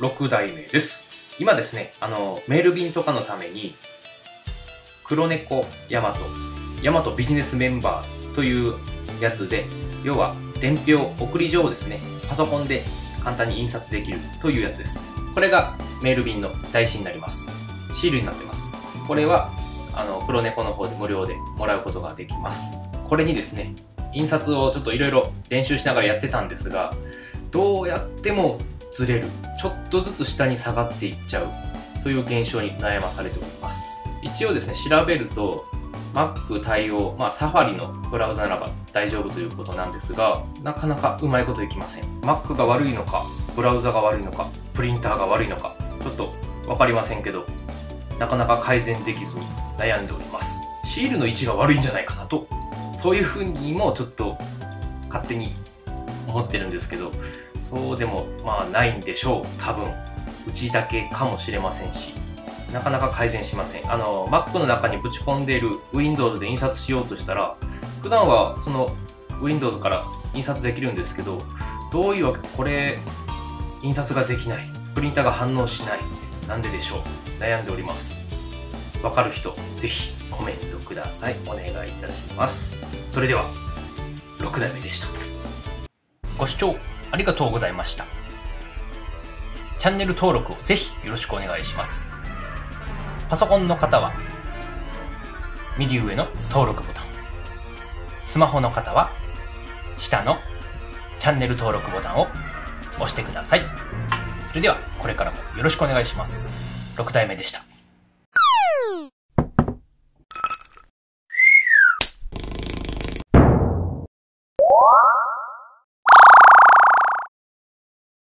6代目です。今ですね、あの、メール便とかのために、黒猫ヤマト、ヤマトビジネスメンバーズというやつで、要は伝票、送り状をですね、パソコンで簡単に印刷できるというやつです。これがメール便の台紙になります。シールになってます。これは、あの、黒猫の方で無料でもらうことができます。これにですね、印刷をちょっといろいろ練習しながらやってたんですが、どうやってもずれる。ちょっとずつ下に下がっていっちゃうという現象に悩まされております。一応ですね、調べると、Mac 対応、まあ、サファリのブラウザならば大丈夫ということなんですが、なかなかうまいこといきません。Mac が悪いのか、ブラウザが悪いのか、プリンターが悪いのか、ちょっとわかりませんけど、なかなか改善できずに悩んでおります。シールの位置が悪いんじゃないかなと、そういうふうにもちょっと勝手に思ってるんですけど、そうでもまあないんでしょう。多分。うちだけかもしれませんし。なかなか改善しません。あの、Mac の中にぶち込んでいる Windows で印刷しようとしたら、普段はその Windows から印刷できるんですけど、どういうわけかこれ、印刷ができない。プリンターが反応しない。なんででしょう。悩んでおります。わかる人、ぜひコメントください。お願いいたします。それでは、6代目でした。ご視聴ありがとうございました。チャンネル登録をぜひよろしくお願いします。パソコンの方は、右上の登録ボタン。スマホの方は、下のチャンネル登録ボタンを押してください。それでは、これからもよろしくお願いします。6代目でした。